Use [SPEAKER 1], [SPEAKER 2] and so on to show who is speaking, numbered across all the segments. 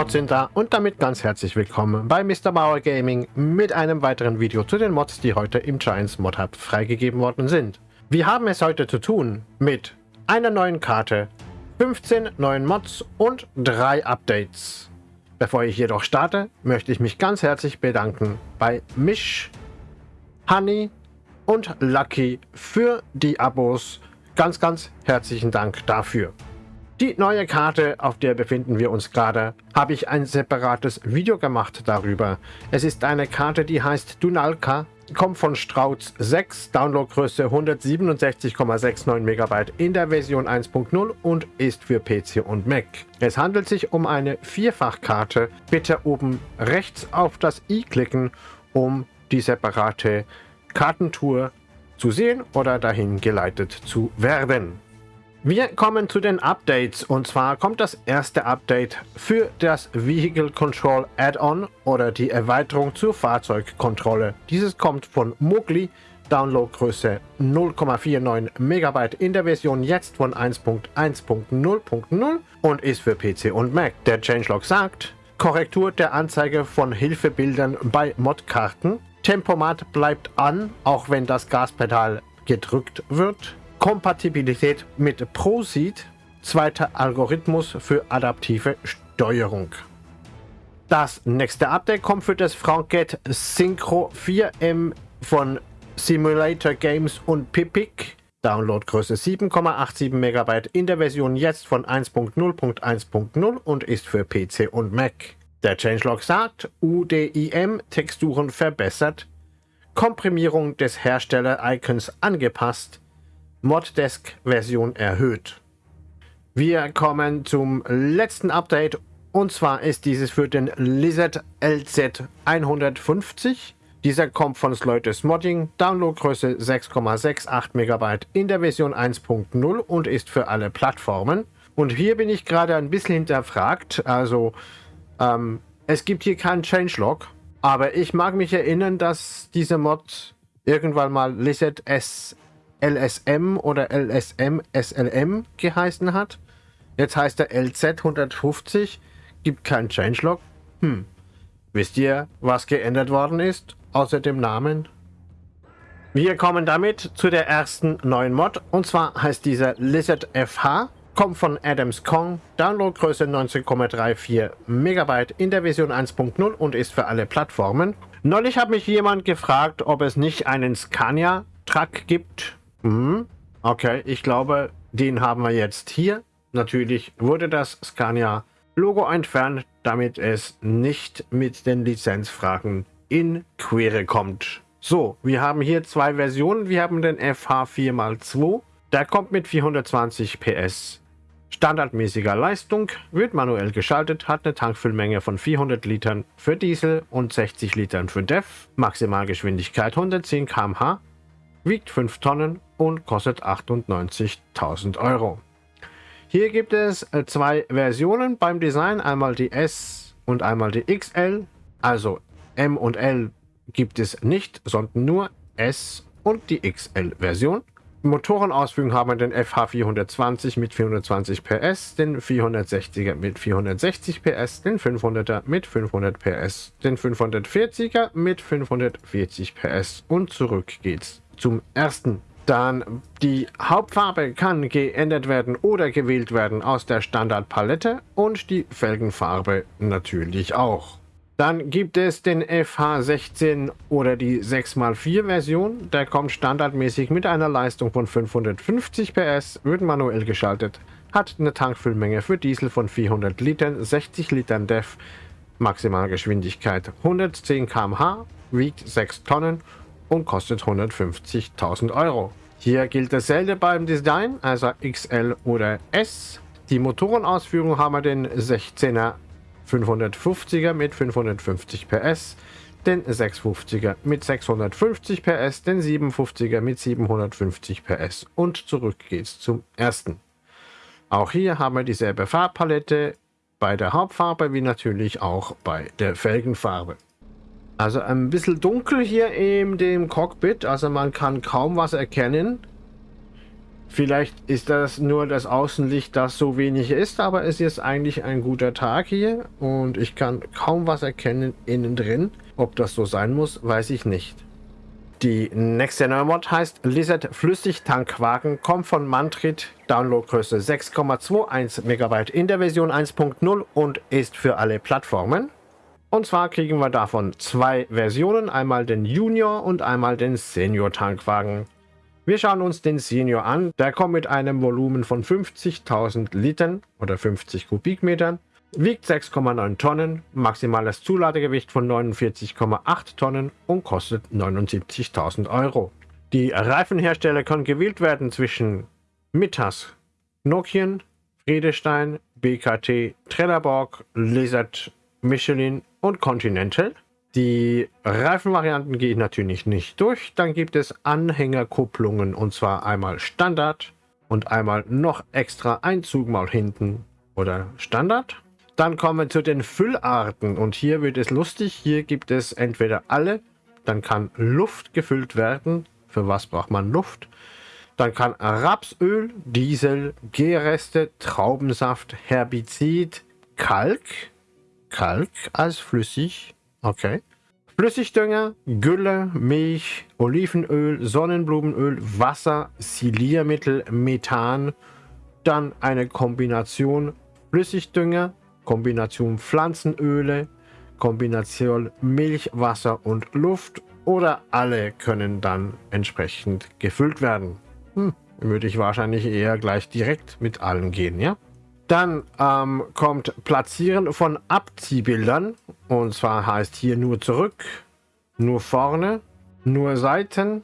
[SPEAKER 1] Mods sind da und damit ganz herzlich willkommen bei Mr. Bauer Gaming mit einem weiteren Video zu den Mods, die heute im Giants Mod Hub freigegeben worden sind. Wir haben es heute zu tun mit einer neuen Karte, 15 neuen Mods und drei Updates. Bevor ich jedoch starte, möchte ich mich ganz herzlich bedanken bei Mish, Honey und Lucky für die Abos. Ganz, ganz herzlichen Dank dafür. Die neue Karte, auf der befinden wir uns gerade, habe ich ein separates Video gemacht darüber. Es ist eine Karte, die heißt Dunalka, kommt von Strauz 6, Downloadgröße 167,69 MB in der Version 1.0 und ist für PC und Mac. Es handelt sich um eine Vierfachkarte. Bitte oben rechts auf das i klicken, um die separate Kartentour zu sehen oder dahin geleitet zu werden. Wir kommen zu den Updates und zwar kommt das erste Update für das Vehicle Control Add-on oder die Erweiterung zur Fahrzeugkontrolle. Dieses kommt von Mugli, Downloadgröße 0,49 MB in der Version jetzt von 1.1.0.0 und ist für PC und Mac. Der Changelog sagt, Korrektur der Anzeige von Hilfebildern bei Modkarten, Tempomat bleibt an, auch wenn das Gaspedal gedrückt wird, Kompatibilität mit ProSeed, zweiter Algorithmus für adaptive Steuerung. Das nächste Update kommt für das Franket Synchro 4M von Simulator Games und Pipic. Downloadgröße 7,87 MB in der Version jetzt von 1.0.1.0 und ist für PC und Mac. Der Changelog sagt, UDIM Texturen verbessert, Komprimierung des Hersteller-Icons angepasst, Moddesk-Version erhöht. Wir kommen zum letzten Update und zwar ist dieses für den Lizard LZ 150. Dieser kommt von Sleutes Modding, Downloadgröße 6,68 MB in der Version 1.0 und ist für alle Plattformen. Und hier bin ich gerade ein bisschen hinterfragt, also ähm, es gibt hier keinen Changelog, aber ich mag mich erinnern, dass dieser Mod irgendwann mal Lizard S LSM oder LSM SLM geheißen hat. Jetzt heißt er LZ 150, gibt kein Changelog. Hm, wisst ihr, was geändert worden ist, außer dem Namen? Wir kommen damit zu der ersten neuen Mod, und zwar heißt dieser Lizard FH, kommt von Adams Kong, Downloadgröße 19,34 MB in der Version 1.0 und ist für alle Plattformen. Neulich hat mich jemand gefragt, ob es nicht einen Scania-Truck gibt, Mhm. Okay, ich glaube, den haben wir jetzt hier. Natürlich wurde das Scania-Logo entfernt, damit es nicht mit den Lizenzfragen in Quere kommt. So, wir haben hier zwei Versionen. Wir haben den FH4x2. Der kommt mit 420 PS. Standardmäßiger Leistung, wird manuell geschaltet, hat eine Tankfüllmenge von 400 Litern für Diesel und 60 Litern für DEF, Maximalgeschwindigkeit 110 km/h, wiegt 5 Tonnen und kostet 98.000 Euro. Hier gibt es äh, zwei Versionen beim Design, einmal die S und einmal die XL. Also M und L gibt es nicht, sondern nur S und die XL-Version. Motorenausführung haben wir den FH420 mit 420 PS, den 460er mit 460 PS, den 500er mit 500 PS, den 540er mit 540 PS und zurück geht's zum ersten. Dann die Hauptfarbe kann geändert werden oder gewählt werden aus der Standardpalette und die Felgenfarbe natürlich auch. Dann gibt es den FH16 oder die 6x4 Version. Der kommt standardmäßig mit einer Leistung von 550 PS, wird manuell geschaltet, hat eine Tankfüllmenge für Diesel von 400 Litern, 60 Litern DEF, Maximalgeschwindigkeit 110 km/h, wiegt 6 Tonnen und kostet 150.000 Euro. Hier gilt dasselbe beim Design, also XL oder S. Die Motorenausführung haben wir den 16er 550er mit 550 PS, den 650er mit 650 PS, den 750er mit 750 PS und zurück geht's zum ersten. Auch hier haben wir dieselbe Farbpalette bei der Hauptfarbe wie natürlich auch bei der Felgenfarbe. Also ein bisschen dunkel hier in dem Cockpit, also man kann kaum was erkennen. Vielleicht ist das nur das Außenlicht, das so wenig ist, aber es ist eigentlich ein guter Tag hier und ich kann kaum was erkennen innen drin. Ob das so sein muss, weiß ich nicht. Die nächste Neumod heißt Lizard Flüssigtankwagen, kommt von Mantrit, Downloadgröße 6,21 MB in der Version 1.0 und ist für alle Plattformen. Und zwar kriegen wir davon zwei Versionen, einmal den Junior und einmal den Senior Tankwagen. Wir schauen uns den Senior an. Der kommt mit einem Volumen von 50.000 Litern oder 50 Kubikmetern, wiegt 6,9 Tonnen, maximales Zuladegewicht von 49,8 Tonnen und kostet 79.000 Euro. Die Reifenhersteller können gewählt werden zwischen Mittas, Nokian, Friedestein, BKT, Trelleborg, Lizard, Michelin und Continental. Die Reifenvarianten gehe ich natürlich nicht durch. Dann gibt es Anhängerkupplungen und zwar einmal Standard und einmal noch extra ein Zugmaul hinten oder Standard. Dann kommen wir zu den Füllarten und hier wird es lustig. Hier gibt es entweder alle, dann kann Luft gefüllt werden. Für was braucht man Luft? Dann kann Rapsöl, Diesel, Gärreste, Traubensaft, Herbizid, Kalk, Kalk als flüssig, Okay. Flüssigdünger, Gülle, Milch, Olivenöl, Sonnenblumenöl, Wasser, Siliermittel, Methan, dann eine Kombination Flüssigdünger, Kombination Pflanzenöle, Kombination Milch, Wasser und Luft oder alle können dann entsprechend gefüllt werden. Hm, würde ich wahrscheinlich eher gleich direkt mit allen gehen, ja? Dann ähm, kommt Platzieren von Abziehbildern. Und zwar heißt hier nur zurück, nur vorne, nur Seiten,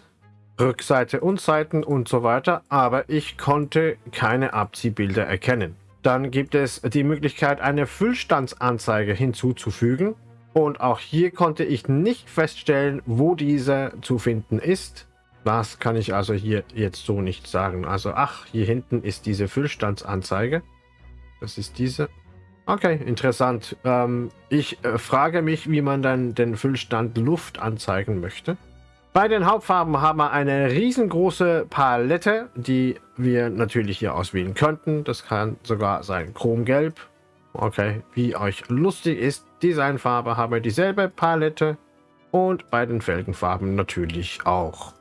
[SPEAKER 1] Rückseite und Seiten und so weiter. Aber ich konnte keine Abziehbilder erkennen. Dann gibt es die Möglichkeit, eine Füllstandsanzeige hinzuzufügen. Und auch hier konnte ich nicht feststellen, wo diese zu finden ist. Das kann ich also hier jetzt so nicht sagen. Also ach, hier hinten ist diese Füllstandsanzeige. Das ist diese. Okay, interessant. Ähm, ich äh, frage mich, wie man dann den Füllstand Luft anzeigen möchte. Bei den Hauptfarben haben wir eine riesengroße Palette, die wir natürlich hier auswählen könnten. Das kann sogar sein Chromgelb. Okay, wie euch lustig ist, Designfarbe haben wir dieselbe Palette und bei den Felgenfarben natürlich auch.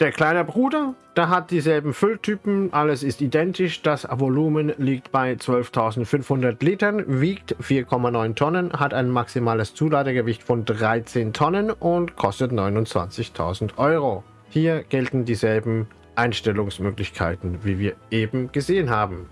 [SPEAKER 1] Der kleine Bruder, der hat dieselben Fülltypen, alles ist identisch. Das Volumen liegt bei 12.500 Litern, wiegt 4,9 Tonnen, hat ein maximales Zuladegewicht von 13 Tonnen und kostet 29.000 Euro. Hier gelten dieselben Einstellungsmöglichkeiten, wie wir eben gesehen haben.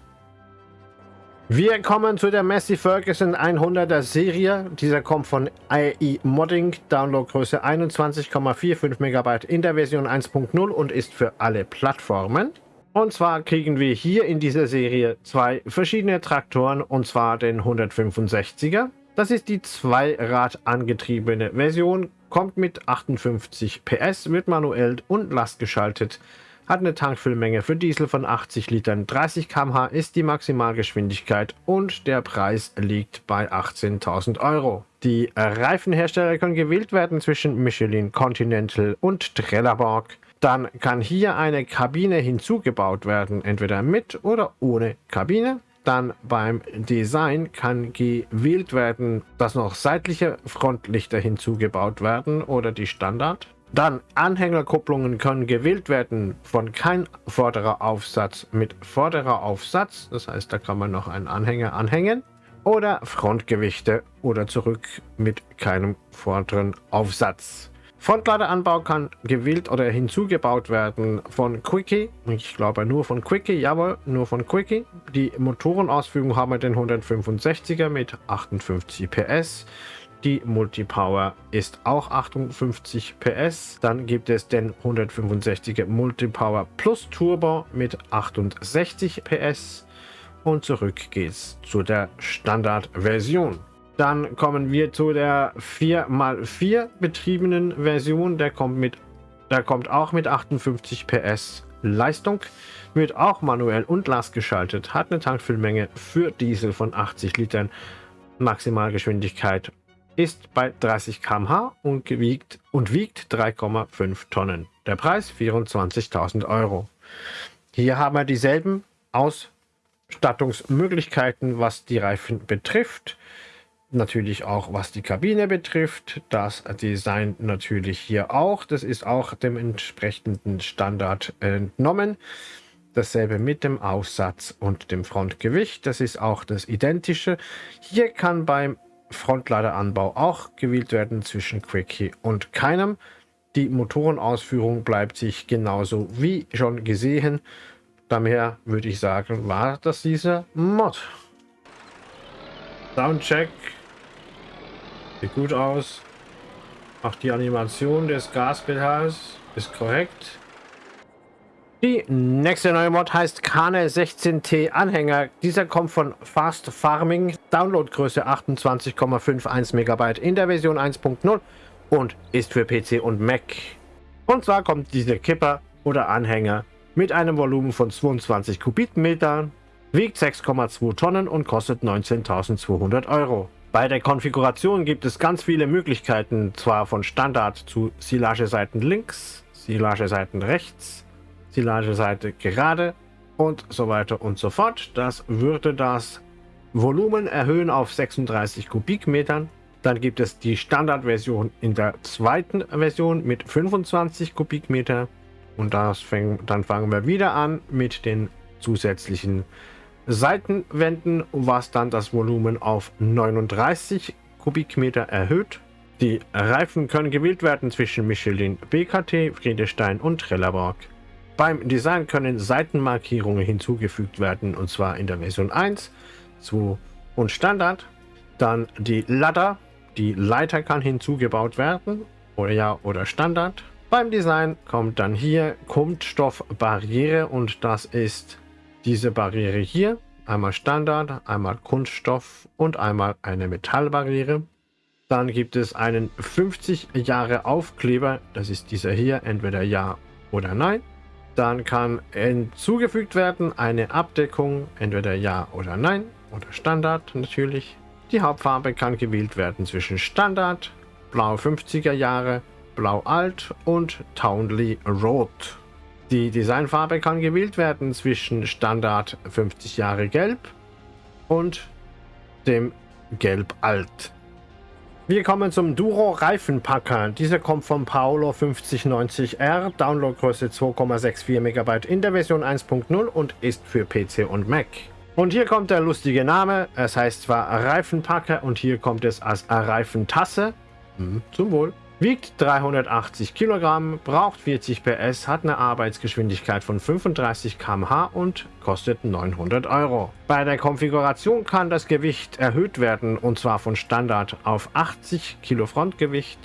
[SPEAKER 1] Wir kommen zu der Massey Ferguson 100er Serie. Dieser kommt von AI Modding, Downloadgröße 21,45 MB in der Version 1.0 und ist für alle Plattformen. Und zwar kriegen wir hier in dieser Serie zwei verschiedene Traktoren und zwar den 165er. Das ist die Zweirad angetriebene Version, kommt mit 58 PS, wird manuell und lastgeschaltet hat eine Tankfüllmenge für Diesel von 80 Litern. 30 km/h ist die Maximalgeschwindigkeit und der Preis liegt bei 18.000 Euro. Die Reifenhersteller können gewählt werden zwischen Michelin, Continental und Trelleborg. Dann kann hier eine Kabine hinzugebaut werden, entweder mit oder ohne Kabine. Dann beim Design kann gewählt werden, dass noch seitliche Frontlichter hinzugebaut werden oder die Standard. Dann Anhängerkupplungen können gewählt werden von kein vorderer Aufsatz mit vorderer Aufsatz. Das heißt, da kann man noch einen Anhänger anhängen. Oder Frontgewichte oder zurück mit keinem vorderen Aufsatz. Frontladeranbau kann gewählt oder hinzugebaut werden von Quickie. Ich glaube nur von Quickie, jawohl, nur von Quickie. Die Motorenausführung haben wir den 165er mit 58 PS. Die Multipower ist auch 58 PS. Dann gibt es den 165er Multipower Plus Turbo mit 68 PS. Und zurück geht's zu der Standardversion. Dann kommen wir zu der 4x4 betriebenen Version. Der kommt, mit, der kommt auch mit 58 PS Leistung. Wird auch manuell und Last geschaltet. Hat eine Tankfüllmenge für Diesel von 80 Litern. Maximalgeschwindigkeit ist bei 30 km/h und, und wiegt 3,5 Tonnen. Der Preis 24.000 Euro. Hier haben wir dieselben Ausstattungsmöglichkeiten, was die Reifen betrifft. Natürlich auch was die Kabine betrifft. Das Design natürlich hier auch. Das ist auch dem entsprechenden Standard entnommen. Dasselbe mit dem Aussatz und dem Frontgewicht. Das ist auch das identische. Hier kann beim Frontladeranbau auch gewählt werden zwischen Quickie und keinem. Die Motorenausführung bleibt sich genauso wie schon gesehen. Daher würde ich sagen, war das dieser Mod. Soundcheck. Sieht gut aus. Auch die Animation des Gaspedals ist korrekt. Die nächste neue Mod heißt Kane 16T Anhänger. Dieser kommt von Fast Farming. Downloadgröße 28,51 MB in der Version 1.0 und ist für PC und Mac. Und zwar kommt dieser Kipper oder Anhänger mit einem Volumen von 22 Kubikmetern, wiegt 6,2 Tonnen und kostet 19.200 Euro. Bei der Konfiguration gibt es ganz viele Möglichkeiten, zwar von Standard zu Silageseiten links, Silageseiten rechts, Silageseite gerade und so weiter und so fort. Das würde das Volumen erhöhen auf 36 Kubikmetern. Dann gibt es die Standardversion in der zweiten Version mit 25 Kubikmeter. Und das fäng, dann fangen wir wieder an mit den zusätzlichen Seitenwänden, was dann das Volumen auf 39 Kubikmeter erhöht. Die Reifen können gewählt werden zwischen Michelin, BKT, Friedestein und Trelleborg. Beim Design können Seitenmarkierungen hinzugefügt werden, und zwar in der Version 1, 2 und Standard. Dann die Ladder, die Leiter kann hinzugebaut werden, oder ja, oder Standard. Beim Design kommt dann hier Kunststoffbarriere und das ist diese Barriere hier. Einmal Standard, einmal Kunststoff und einmal eine Metallbarriere. Dann gibt es einen 50 Jahre Aufkleber, das ist dieser hier, entweder ja oder nein. Dann kann hinzugefügt werden eine Abdeckung, entweder Ja oder Nein oder Standard natürlich. Die Hauptfarbe kann gewählt werden zwischen Standard, Blau 50er Jahre, Blau Alt und Townley Rot. Die Designfarbe kann gewählt werden zwischen Standard 50 Jahre Gelb und dem Gelb Alt. Wir kommen zum Duro Reifenpacker. Dieser kommt vom Paolo 5090R, Downloadgröße 2,64 MB in der Version 1.0 und ist für PC und Mac. Und hier kommt der lustige Name. Es heißt zwar Reifenpacker und hier kommt es als Reifentasse. Hm, zum Wohl wiegt 380 Kilogramm, braucht 40 PS, hat eine Arbeitsgeschwindigkeit von 35 km/h und kostet 900 Euro. Bei der Konfiguration kann das Gewicht erhöht werden und zwar von Standard auf 80 Kilo Frontgewicht,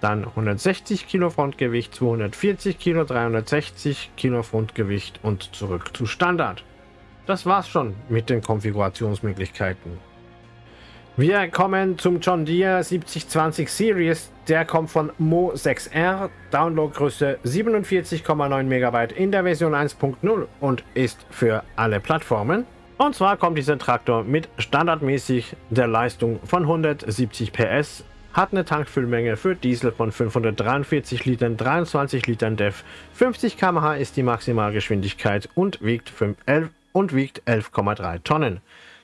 [SPEAKER 1] dann 160 Kilo Frontgewicht, 240 Kilo, 360 Kilo Frontgewicht und zurück zu Standard. Das war's schon mit den Konfigurationsmöglichkeiten. Wir kommen zum John Deere 7020 Series. Der kommt von Mo 6R, Downloadgröße 47,9 MB in der Version 1.0 und ist für alle Plattformen. Und zwar kommt dieser Traktor mit standardmäßig der Leistung von 170 PS, hat eine Tankfüllmenge für Diesel von 543 Litern, 23 Litern DEF, 50 km/h ist die Maximalgeschwindigkeit und wiegt 11,3 Tonnen.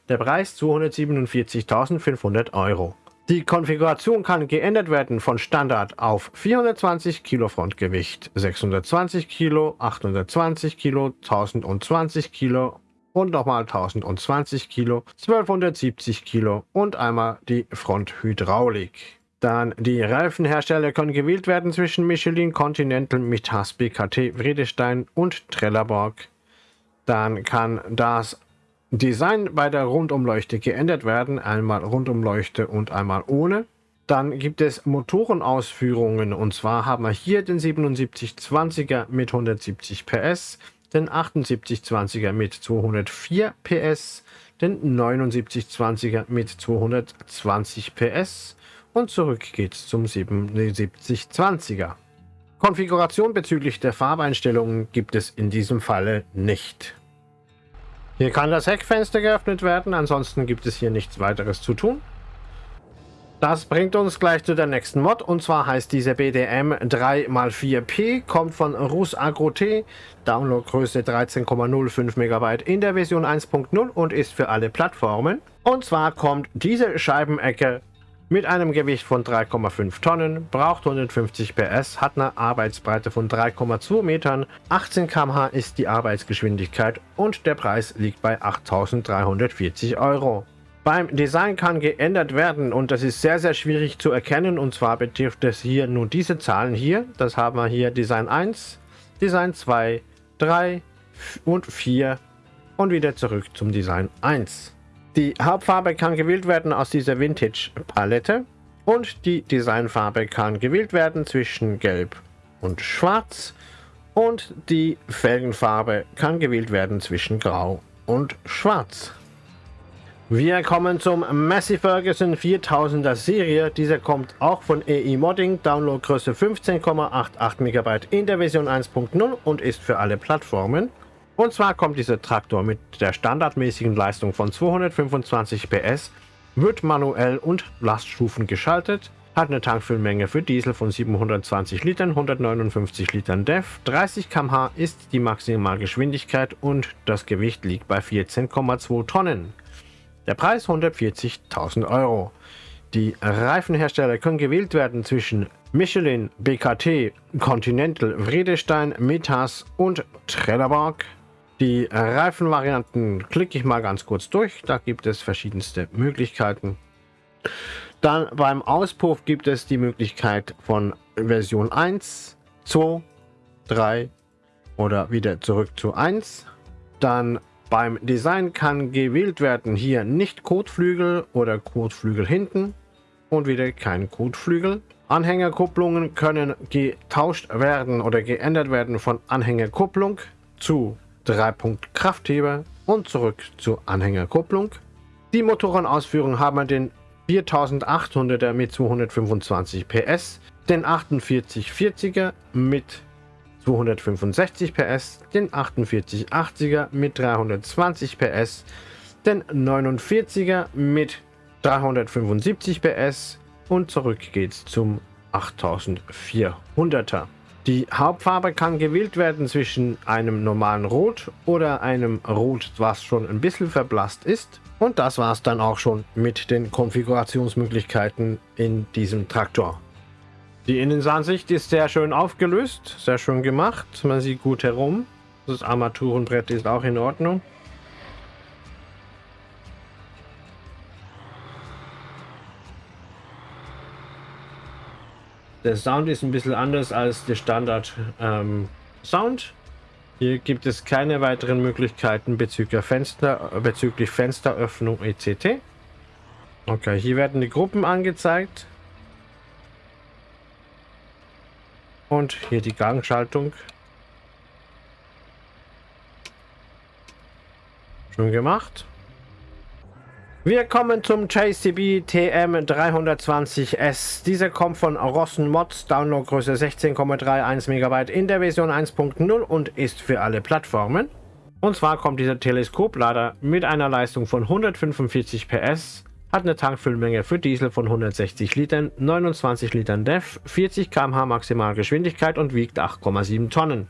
[SPEAKER 1] Der Preis 247.500 Euro. Die Konfiguration kann geändert werden von Standard auf 420 Kilo Frontgewicht, 620 Kilo, 820 Kilo, 1020 Kilo und nochmal 1020 Kilo, 1270 Kilo und einmal die Fronthydraulik. Dann die Reifenhersteller können gewählt werden zwischen Michelin, Continental, Mitas, BKT, Vredestein und Trelleborg. Dann kann das Design bei der Rundumleuchte geändert werden, einmal Rundumleuchte und einmal ohne. Dann gibt es Motorenausführungen und zwar haben wir hier den 7720er mit 170 PS, den 7820er mit 204 PS, den 7920er mit 220 PS und zurück geht's zum 7720er. Konfiguration bezüglich der Farbeinstellungen gibt es in diesem Falle nicht. Hier kann das Heckfenster geöffnet werden, ansonsten gibt es hier nichts weiteres zu tun. Das bringt uns gleich zu der nächsten Mod und zwar heißt diese BDM 3x4P, kommt von Rus Agro T, Downloadgröße 13,05 MB in der Version 1.0 und ist für alle Plattformen. Und zwar kommt diese Scheibenecke mit einem Gewicht von 3,5 Tonnen, braucht 150 PS, hat eine Arbeitsbreite von 3,2 Metern, 18 km/h ist die Arbeitsgeschwindigkeit und der Preis liegt bei 8.340 Euro. Beim Design kann geändert werden und das ist sehr, sehr schwierig zu erkennen. Und zwar betrifft es hier nur diese Zahlen hier. Das haben wir hier Design 1, Design 2, 3 und 4 und wieder zurück zum Design 1. Die Hauptfarbe kann gewählt werden aus dieser Vintage Palette und die Designfarbe kann gewählt werden zwischen Gelb und Schwarz und die Felgenfarbe kann gewählt werden zwischen Grau und Schwarz. Wir kommen zum Massey Ferguson 4000er Serie. Dieser kommt auch von EI Modding, Downloadgröße 15,88 MB in der Version 1.0 und ist für alle Plattformen. Und zwar kommt dieser Traktor mit der standardmäßigen Leistung von 225 PS, wird manuell und Laststufen geschaltet, hat eine Tankfüllmenge für Diesel von 720 Litern, 159 Litern DEF, 30 km/h ist die Maximalgeschwindigkeit und das Gewicht liegt bei 14,2 Tonnen. Der Preis 140.000 Euro. Die Reifenhersteller können gewählt werden zwischen Michelin, BKT, Continental, Vredestein, Metas und Trelleborg. Die Reifenvarianten klicke ich mal ganz kurz durch. Da gibt es verschiedenste Möglichkeiten. Dann beim Auspuff gibt es die Möglichkeit von Version 1, 2, 3 oder wieder zurück zu 1. Dann beim Design kann gewählt werden hier nicht Kotflügel oder Kotflügel hinten und wieder kein Kotflügel. Anhängerkupplungen können getauscht werden oder geändert werden von Anhängerkupplung zu 3-Punkt Kraftheber und zurück zu Anhängerkupplung. Die Motorenausführung haben wir den 4800er mit 225 PS, den 4840er mit 265 PS, den 4880er mit 320 PS, den 49er mit 375 PS und zurück geht's zum 8400er. Die Hauptfarbe kann gewählt werden zwischen einem normalen Rot oder einem Rot, was schon ein bisschen verblasst ist. Und das war es dann auch schon mit den Konfigurationsmöglichkeiten in diesem Traktor. Die Innenansicht ist sehr schön aufgelöst, sehr schön gemacht. Man sieht gut herum. Das Armaturenbrett ist auch in Ordnung. Der Sound ist ein bisschen anders als der Standard ähm, Sound. Hier gibt es keine weiteren Möglichkeiten bezüglich, Fenster, bezüglich Fensteröffnung etc. Okay, hier werden die Gruppen angezeigt. Und hier die Gangschaltung. Schon gemacht. Wir kommen zum JCB TM320S. Dieser kommt von Rossen Mods, Downloadgröße 16,31 MB in der Version 1.0 und ist für alle Plattformen. Und zwar kommt dieser Teleskoplader mit einer Leistung von 145 PS hat eine Tankfüllmenge für Diesel von 160 Litern, 29 Litern DEF, 40 km/h Maximalgeschwindigkeit und wiegt 8,7 Tonnen.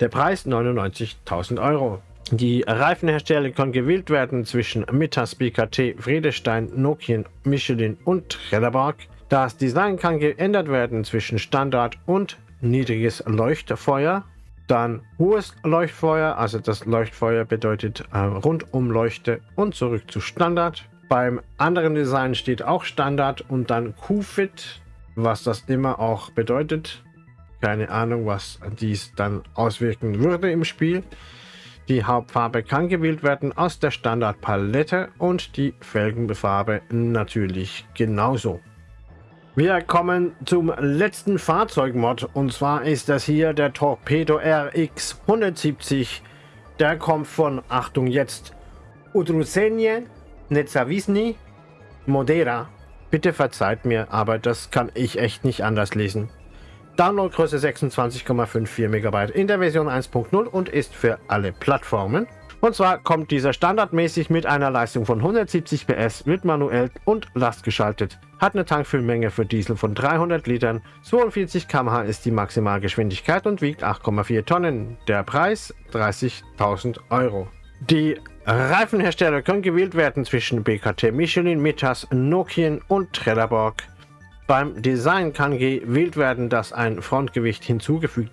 [SPEAKER 1] Der Preis 99.000 Euro. Die Reifenhersteller können gewählt werden zwischen Mittas, BKT, Friedestein, Nokian, Michelin und Trelleborg. Das Design kann geändert werden zwischen Standard und niedriges Leuchtfeuer. Dann hohes Leuchtfeuer, also das Leuchtfeuer bedeutet äh, Rundumleuchte und zurück zu Standard. Beim anderen Design steht auch Standard und dann QFIT, was das immer auch bedeutet. Keine Ahnung, was dies dann auswirken würde im Spiel. Die Hauptfarbe kann gewählt werden aus der Standardpalette und die Felgenfarbe natürlich genauso. Wir kommen zum letzten Fahrzeugmod und zwar ist das hier der Torpedo RX 170. Der kommt von, Achtung jetzt, Udrusenje Netzawisny Modera. Bitte verzeiht mir, aber das kann ich echt nicht anders lesen. Downloadgröße 26,54 MB in der Version 1.0 und ist für alle Plattformen. Und zwar kommt dieser standardmäßig mit einer Leistung von 170 PS, wird manuell und lastgeschaltet, hat eine Tankfüllmenge für Diesel von 300 Litern, 42 km/h ist die Maximalgeschwindigkeit und wiegt 8,4 Tonnen. Der Preis 30.000 Euro. Die Reifenhersteller können gewählt werden zwischen BKT, Michelin, Mitas, Nokian und Trelleborg. Beim Design kann gewählt werden, dass ein Frontgewicht hinzugefügt,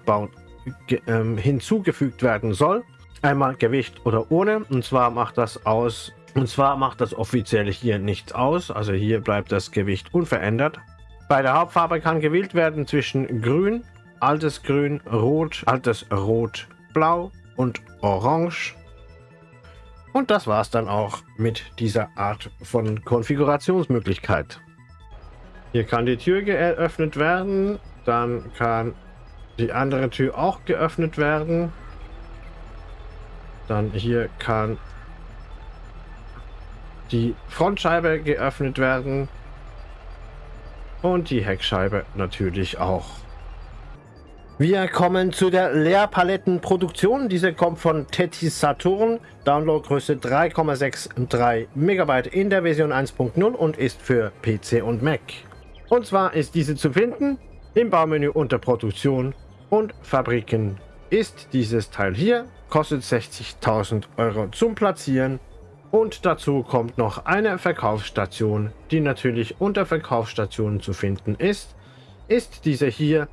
[SPEAKER 1] ge, äh, hinzugefügt werden soll. Einmal Gewicht oder ohne. Und zwar macht das aus. Und zwar macht das offiziell hier nichts aus. Also hier bleibt das Gewicht unverändert. Bei der Hauptfarbe kann gewählt werden zwischen Grün, altes Grün, Rot, altes Rot, Blau und Orange. Und das war es dann auch mit dieser Art von Konfigurationsmöglichkeit. Hier kann die Tür geöffnet werden. Dann kann die andere Tür auch geöffnet werden. Dann hier kann die Frontscheibe geöffnet werden. Und die Heckscheibe natürlich auch. Wir kommen zu der Leerpalettenproduktion. Diese kommt von Tetis Saturn. Downloadgröße 3,63 MB in der Version 1.0 und ist für PC und Mac. Und zwar ist diese zu finden im Baumenü unter Produktion und Fabriken. Ist dieses Teil hier, kostet 60.000 Euro zum Platzieren und dazu kommt noch eine Verkaufsstation, die natürlich unter Verkaufsstationen zu finden ist. Ist diese hier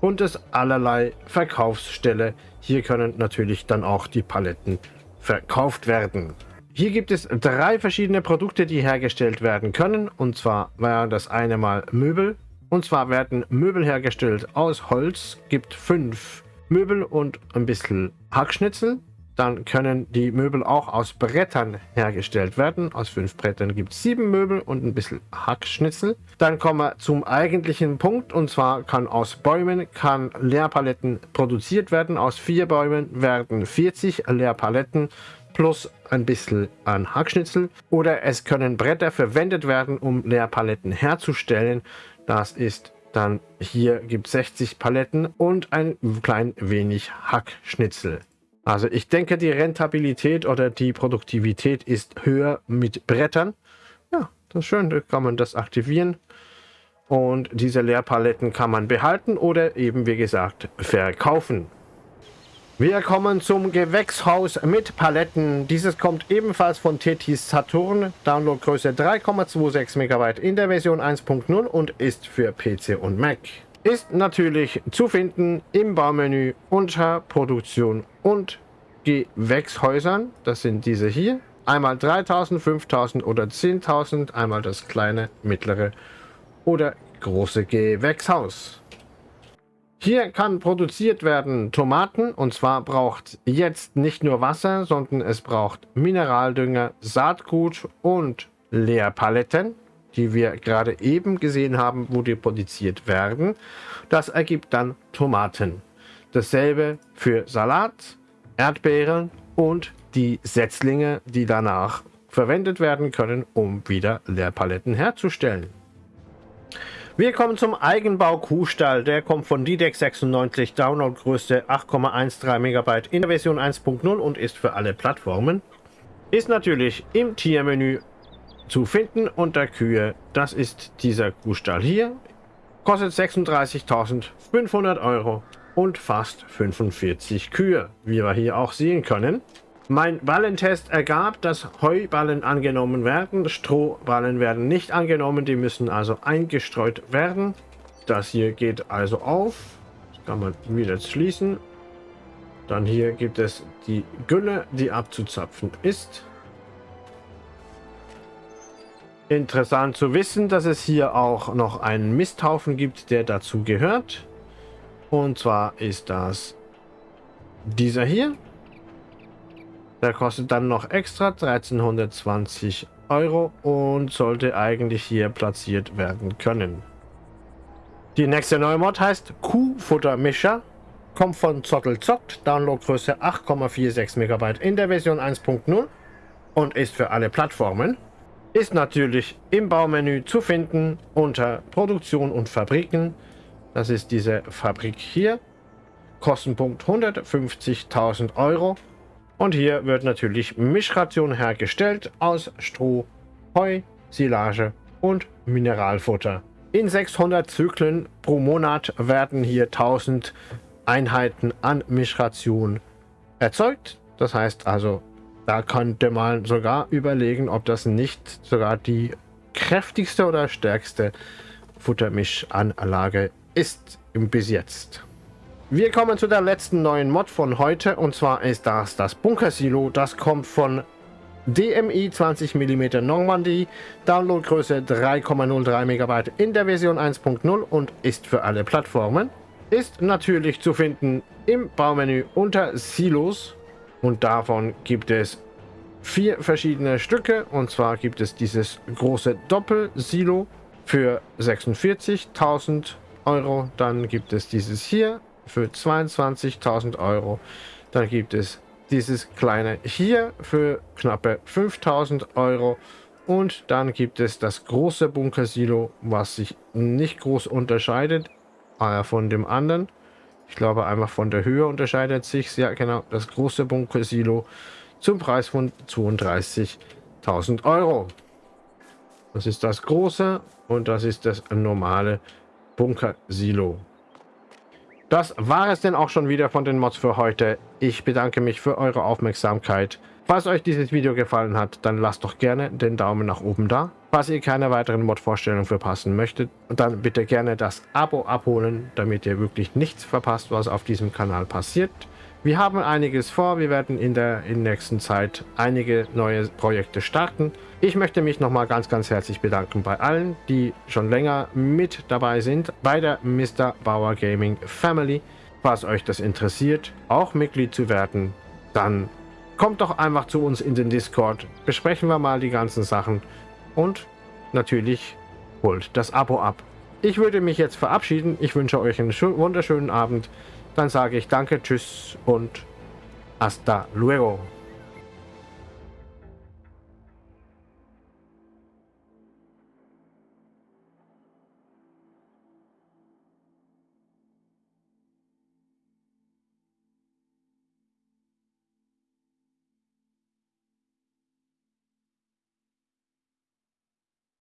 [SPEAKER 1] und es allerlei Verkaufsstelle. Hier können natürlich dann auch die Paletten verkauft werden. Hier gibt es drei verschiedene Produkte, die hergestellt werden können. Und zwar wäre das eine mal Möbel. Und zwar werden Möbel hergestellt aus Holz. Gibt fünf Möbel und ein bisschen Hackschnitzel. Dann können die Möbel auch aus Brettern hergestellt werden. Aus fünf Brettern gibt es sieben Möbel und ein bisschen Hackschnitzel. Dann kommen wir zum eigentlichen Punkt. Und zwar kann aus Bäumen kann Leerpaletten produziert werden. Aus vier Bäumen werden 40 Leerpaletten plus ein bisschen an Hackschnitzel. Oder es können Bretter verwendet werden, um Leerpaletten herzustellen. Das ist dann hier gibt 60 Paletten und ein klein wenig Hackschnitzel. Also ich denke, die Rentabilität oder die Produktivität ist höher mit Brettern. Ja, das ist schön, da kann man das aktivieren. Und diese Leerpaletten kann man behalten oder eben, wie gesagt, verkaufen. Wir kommen zum Gewächshaus mit Paletten. Dieses kommt ebenfalls von Tetis Saturn. Downloadgröße 3,26 MB in der Version 1.0 und ist für PC und Mac. Ist natürlich zu finden im Baumenü unter Produktion und Gewächshäusern. Das sind diese hier. Einmal 3000, 5000 oder 10.000. Einmal das kleine, mittlere oder große Gewächshaus. Hier kann produziert werden Tomaten und zwar braucht jetzt nicht nur Wasser, sondern es braucht Mineraldünger, Saatgut und Leerpaletten, die wir gerade eben gesehen haben, wo die produziert werden. Das ergibt dann Tomaten. Dasselbe für Salat, Erdbeeren und die Setzlinge, die danach verwendet werden können, um wieder Leerpaletten herzustellen. Wir kommen zum Eigenbau Kuhstall. Der kommt von DDEX 96, Downloadgröße 8,13 MB in der Version 1.0 und ist für alle Plattformen. Ist natürlich im Tiermenü zu finden unter Kühe. Das ist dieser Kuhstall hier. Kostet 36.500 Euro und fast 45 Kühe, wie wir hier auch sehen können. Mein Ballentest ergab, dass Heuballen angenommen werden, Strohballen werden nicht angenommen, die müssen also eingestreut werden. Das hier geht also auf, das kann man wieder schließen. Dann hier gibt es die Gülle, die abzuzapfen ist. Interessant zu wissen, dass es hier auch noch einen Misthaufen gibt, der dazu gehört. Und zwar ist das dieser hier. Der kostet dann noch extra 1320 Euro und sollte eigentlich hier platziert werden können. Die nächste neue Mod heißt Kuhfuttermischer. Kommt von Zottelzockt, Downloadgröße 8,46 MB in der Version 1.0 und ist für alle Plattformen. Ist natürlich im Baumenü zu finden unter Produktion und Fabriken. Das ist diese Fabrik hier. Kostenpunkt 150.000 Euro Und hier wird natürlich Mischration hergestellt aus Stroh, Heu, Silage und Mineralfutter. In 600 Zyklen pro Monat werden hier 1000 Einheiten an Mischration erzeugt. Das heißt also, da könnte man sogar überlegen, ob das nicht sogar die kräftigste oder stärkste Futtermischanlage ist bis jetzt. Wir kommen zu der letzten neuen Mod von heute und zwar ist das das Bunker-Silo. Das kommt von DMI 20 mm Normandy, Downloadgröße 3,03 MB in der Version 1.0 und ist für alle Plattformen. Ist natürlich zu finden im Baumenü unter Silos und davon gibt es vier verschiedene Stücke. Und zwar gibt es dieses große Doppel-Silo für 46.000 Euro. Dann gibt es dieses hier für 22.000 Euro. Dann gibt es dieses kleine hier für knappe 5.000 Euro. Und dann gibt es das große Bunker-Silo, was sich nicht groß unterscheidet von dem anderen. Ich glaube einfach von der Höhe unterscheidet sich. Ja genau, das große Bunker-Silo zum Preis von 32.000 Euro. Das ist das große und das ist das normale Bunker-Silo. Das war es denn auch schon wieder von den Mods für heute. Ich bedanke mich für eure Aufmerksamkeit. Falls euch dieses Video gefallen hat, dann lasst doch gerne den Daumen nach oben da. Falls ihr keine weiteren Mod-Vorstellungen verpassen möchtet, dann bitte gerne das Abo abholen, damit ihr wirklich nichts verpasst, was auf diesem Kanal passiert. Wir haben einiges vor. Wir werden in der, in nächsten Zeit einige neue Projekte starten. Ich möchte mich nochmal ganz, ganz herzlich bedanken bei allen, die schon länger mit dabei sind bei der Mr. Bauer Gaming Family. Falls euch das interessiert, auch Mitglied zu werden, dann kommt doch einfach zu uns in den Discord. Besprechen wir mal die ganzen Sachen und natürlich holt das Abo ab. Ich würde mich jetzt verabschieden. Ich wünsche euch einen wunderschönen Abend. Dann sage ich danke, tschüss und hasta luego.